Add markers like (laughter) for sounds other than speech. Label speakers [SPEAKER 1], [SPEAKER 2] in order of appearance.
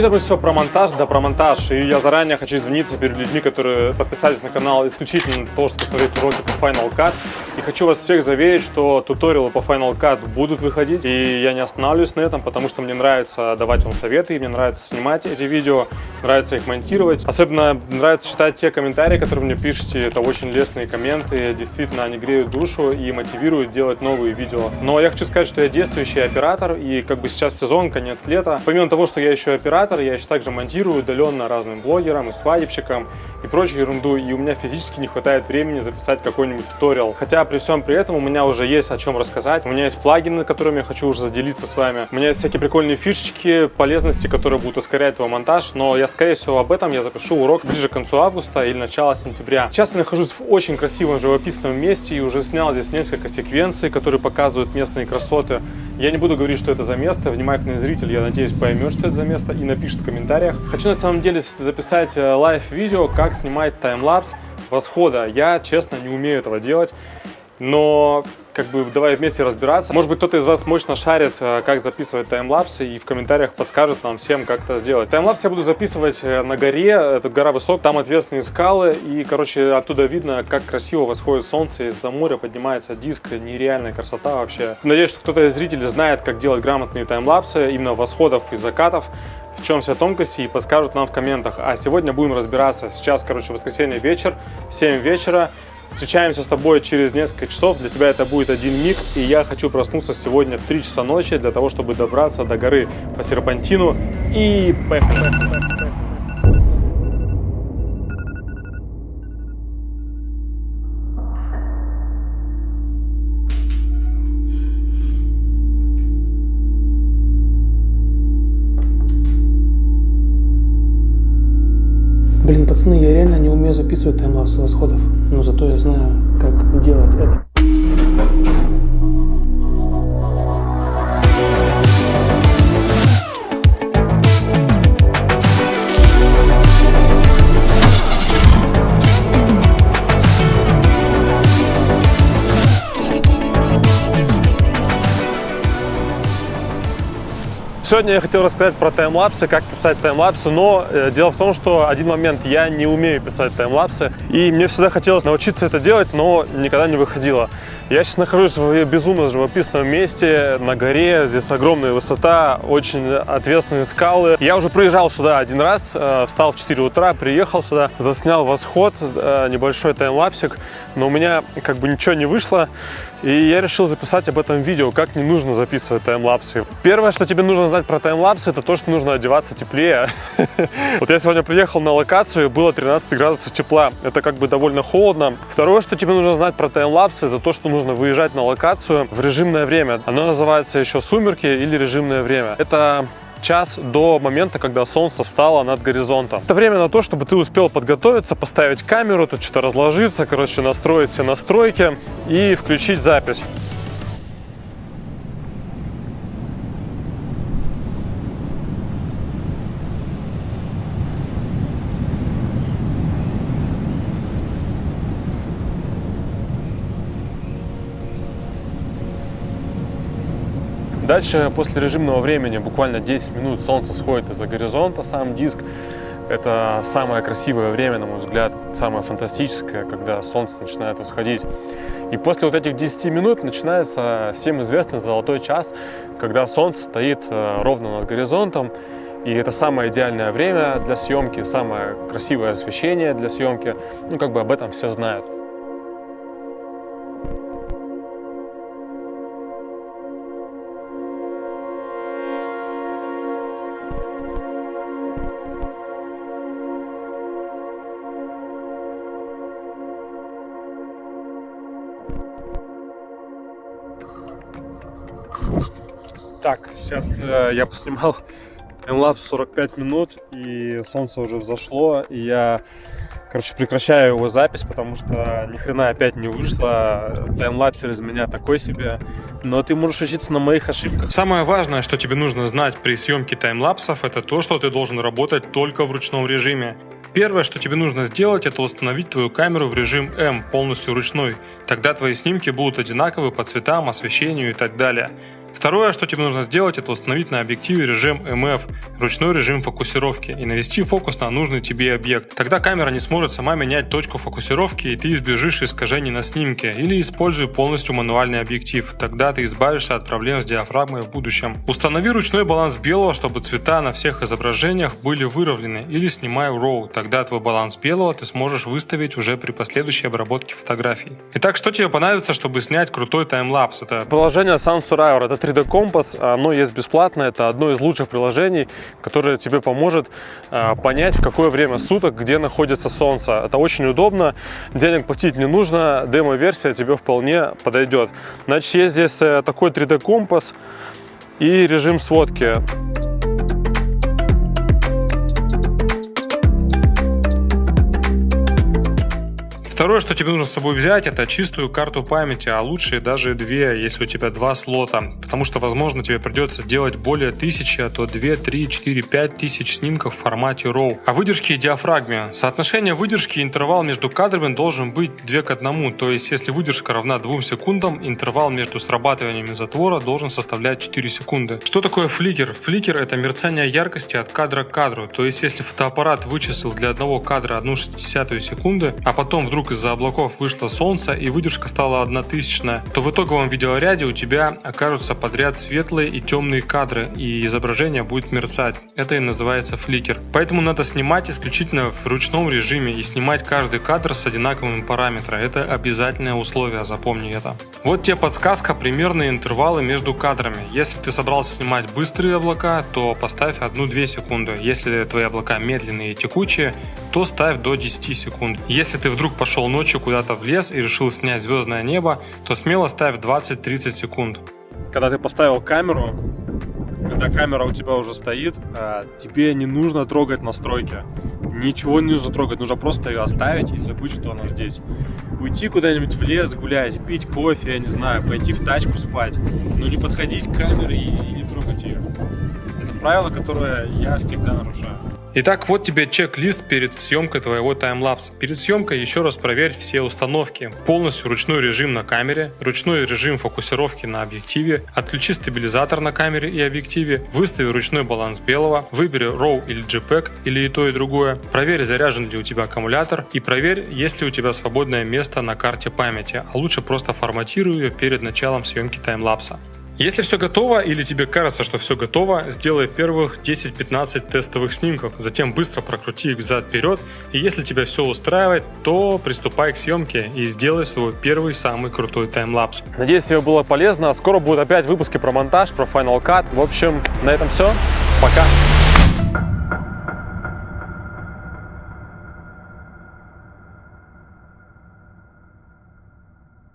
[SPEAKER 1] Мы все про монтаж, да про монтаж. И я заранее хочу извиниться перед людьми, которые подписались на канал исключительно для того, чтобы посмотреть уроки по Final Cut. И хочу вас всех заверить, что туториалы по Final Cut будут выходить. И я не останавливаюсь на этом, потому что мне нравится давать вам советы, и мне нравится снимать эти видео, нравится их монтировать. Особенно нравится читать те комментарии, которые мне пишете. Это очень лестные комменты. Действительно, они греют душу и мотивируют делать новые видео. Но я хочу сказать, что я действующий оператор, и как бы сейчас сезон, конец лета. Помимо того, что я еще оператор, я еще также монтирую удаленно разным блогерам и свадебщикам и прочую ерунду, и у меня физически не хватает времени записать какой-нибудь туториал. Хотя при всем при этом у меня уже есть о чем рассказать. У меня есть плагины, которыми я хочу уже заделиться с вами. У меня есть всякие прикольные фишечки, полезности, которые будут ускорять твой монтаж, но я, скорее всего, об этом я запишу урок ближе к концу августа или начало сентября. Сейчас я нахожусь в очень красивом живописном месте и уже снял здесь несколько секвенций, которые показывают местные красоты. Я не буду говорить, что это за место. Внимательный зритель, я надеюсь, поймет, что это за место и напишет в комментариях. Хочу на самом деле записать э, лайв-видео, как снимать таймлапс восхода. Я, честно, не умею этого делать но как бы давай вместе разбираться. Может быть, кто-то из вас мощно шарит, э, как записывать таймлапсы, и в комментариях подскажет нам всем, как это сделать. Таймлапс я буду записывать э, на горе, это гора высок, там ответственные скалы, и, короче, оттуда видно, как красиво восходит солнце, из-за моря поднимается диск, нереальная красота вообще. Надеюсь, что кто-то из зрителей знает, как делать грамотные таймлапсы, именно восходов и закатов в чем вся тонкости и подскажут нам в комментах. А сегодня будем разбираться. Сейчас, короче, воскресенье вечер, 7 вечера. Встречаемся с тобой через несколько часов. Для тебя это будет один миг. И я хочу проснуться сегодня в 3 часа ночи для того, чтобы добраться до горы по серпантину. И
[SPEAKER 2] Блин, пацаны, я реально не умею записывать таймлапсы восходов, но зато я знаю, как делать это.
[SPEAKER 1] Сегодня я хотел рассказать про таймлапсы, как писать таймлапсы, но э, дело в том, что один момент я не умею писать таймлапсы, и мне всегда хотелось научиться это делать, но никогда не выходило. Я сейчас нахожусь в безумно живописном месте, на горе, здесь огромная высота, очень ответственные скалы. Я уже приезжал сюда один раз, э, встал в 4 утра, приехал сюда, заснял восход, э, небольшой таймлапсик, но у меня как бы ничего не вышло. И я решил записать об этом видео, как не нужно записывать таймлапсы. Первое, что тебе нужно знать про таймлапсы, это то, что нужно одеваться теплее. (laughs) Вот я сегодня приехал на локацию, было 13 градусов тепла. Это как бы довольно холодно. Второе, что тебе нужно знать про таймлапсы, это то, что нужно выезжать на локацию в режимное время. Оно называется еще сумерки или режимное время. Это час до момента, когда солнце встало над горизонтом. Это время на то, чтобы ты успел подготовиться, поставить камеру, тут что-то разложиться, короче, настроить все настройки и включить запись. Дальше, после режимного времени, буквально 10 минут солнце сходит из-за горизонта, сам диск. Это самое красивое время, на мой взгляд, самое фантастическое, когда солнце начинает восходить. И после вот этих 10 минут начинается всем известный золотой час, когда солнце стоит э, ровно над горизонтом. И это самое идеальное время для съемки, самое красивое освещение для съемки. Ну, как бы об этом все знают. Так, сейчас э, я поснимал (laughs) таймлапс 45 минут, и солнце уже взошло, и я, короче, прекращаю его запись, потому что ни хрена опять не вышло. Таймлапсер из меня такой себе, но ты можешь учиться на моих ошибках. Самое важное, что тебе нужно знать при съемке таймлапсов, это то, что ты должен работать только в ручном режиме. Первое, что тебе нужно сделать, это установить твою камеру в режим М, полностью ручной. Тогда твои снимки будут одинаковы по цветам, освещению и так далее. Второе, что тебе нужно сделать, это установить на объективе режим MF, ручной режим фокусировки, и навести фокус на нужный тебе объект. Тогда камера не сможет сама менять точку фокусировки, и ты избежишь искажений на снимке, или используй полностью мануальный объектив, тогда ты избавишься от проблем с диафрагмой в будущем. Установи ручной баланс белого, чтобы цвета на всех изображениях были выровнены, или снимай RAW, тогда твой баланс белого ты сможешь выставить уже при последующей обработке фотографий. Итак, что тебе понадобится, чтобы снять крутой таймлапс? Это приложение Sansuriver, это 3D компас, оно есть бесплатно, это одно из лучших приложений, которое тебе поможет э, понять, в какое время суток, где находится солнце. Это очень удобно, денег платить не нужно, демо-версия тебе вполне подойдет. Значит, есть здесь э, такой 3D компас и режим сводки. Второе, что тебе нужно с собой взять, это чистую карту памяти, а лучше даже две, если у тебя два слота. Потому что, возможно, тебе придется делать более тысячи, а то 2, 3, 4, 5 тысяч снимков в формате RAW. А выдержки и диафрагме. Соотношение выдержки и интервал между кадрами должен быть 2 к 1. То есть, если выдержка равна 2 секундам, интервал между срабатываниями затвора должен составлять 4 секунды. Что такое фликер? Фликер это мерцание яркости от кадра к кадру. То есть, если фотоаппарат вычислил для одного кадра 1 60 секунды, а потом вдруг вдруг из-за облаков вышло солнце и выдержка стала одна тысячная, то в итоговом видеоряде у тебя окажутся подряд светлые и темные кадры, и изображение будет мерцать. Это и называется фликер. Поэтому надо снимать исключительно в ручном режиме и снимать каждый кадр с одинаковыми параметрами. Это обязательное условие, запомни это. Вот тебе подсказка, примерные интервалы между кадрами. Если ты собрался снимать быстрые облака, то поставь 1-2 секунды. Если твои облака медленные и текучие, то ставь до 10 секунд. Если ты вдруг пошел ушел ночью куда-то в лес и решил снять звездное небо, то смело ставь 20-30 секунд. Когда ты поставил камеру, когда камера у тебя уже стоит, а, тебе не нужно трогать настройки. Ничего не нужно трогать, нужно просто ее оставить и забыть, что она здесь. Уйти куда-нибудь в лес гулять, пить кофе, я не знаю, пойти в тачку спать, но не подходить к камере и не трогать ее. Это правило, которое я всегда нарушаю. Итак, вот тебе чек-лист перед съемкой твоего таймлапса. Перед съемкой еще раз проверь все установки. Полностью ручной режим на камере, ручной режим фокусировки на объективе, отключи стабилизатор на камере и объективе, выстави ручной баланс белого, выбери RAW или JPEG или и то и другое, проверь заряжен ли у тебя аккумулятор и проверь, есть ли у тебя свободное место на карте памяти, а лучше просто форматируй ее перед началом съемки таймлапса. Если все готово или тебе кажется, что все готово, сделай первых 10-15 тестовых снимков, затем быстро прокрути их взад-вперед, и если тебя все устраивает, то приступай к съемке и сделай свой первый самый крутой таймлапс. Надеюсь, тебе было полезно. Скоро будут опять выпуски про монтаж, про Final Cut. В общем, на этом все. Пока!